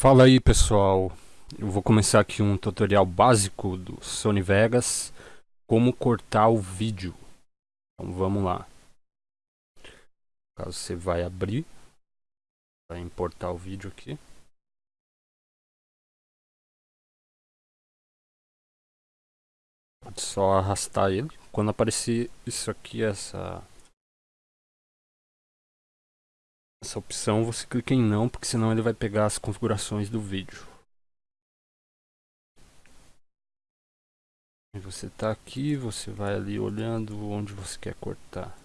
Fala aí pessoal, eu vou começar aqui um tutorial básico do Sony Vegas Como cortar o vídeo. Então vamos lá. Caso você vai abrir Vai importar o vídeo aqui. Pode só arrastar ele. Quando aparecer isso aqui, essa essa opção, você clica em não, porque senão ele vai pegar as configurações do vídeo. E você está aqui, você vai ali olhando onde você quer cortar.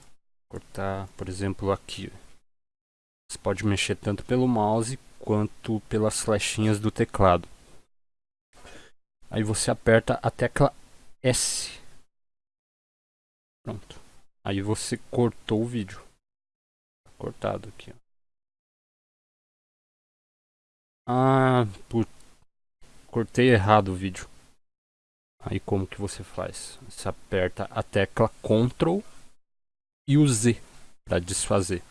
Cortar, por exemplo, aqui. Você pode mexer tanto pelo mouse quanto pelas flechinhas do teclado. Aí você aperta a tecla S. Pronto. Aí você cortou o vídeo. Cortado aqui. Ó. Ah, put... cortei errado o vídeo. Aí como que você faz? Você aperta a tecla Ctrl e o Z para desfazer.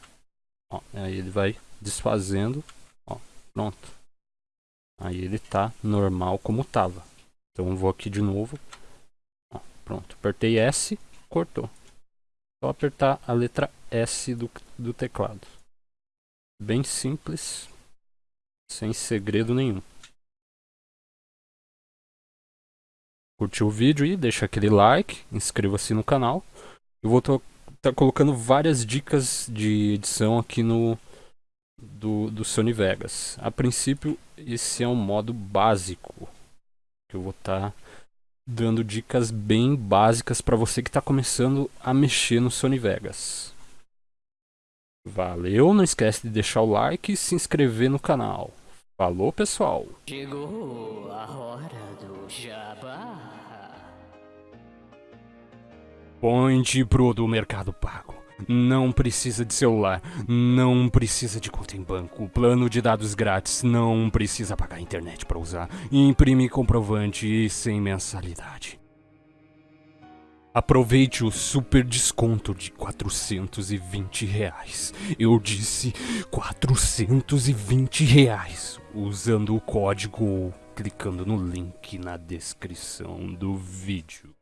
Ó, aí ele vai desfazendo. Ó, pronto. Aí ele tá normal como tava. Então eu vou aqui de novo. Ó, pronto. Apertei S, cortou. Só apertar a letra S do, do teclado. Bem simples sem segredo nenhum. Curtiu o vídeo e deixa aquele like, inscreva-se no canal. Eu vou estar tá colocando várias dicas de edição aqui no do, do Sony Vegas. A princípio, esse é um modo básico que eu vou estar tá dando dicas bem básicas para você que está começando a mexer no Sony Vegas. Valeu, não esquece de deixar o like e se inscrever no canal. Falou, pessoal. Chegou a hora do jabá. Point Pro do Mercado Pago. Não precisa de celular, não precisa de conta em banco, plano de dados grátis, não precisa pagar internet para usar, imprime comprovante e sem mensalidade. Aproveite o super desconto de 420 reais. Eu disse 420 reais. Usando o código ou clicando no link na descrição do vídeo.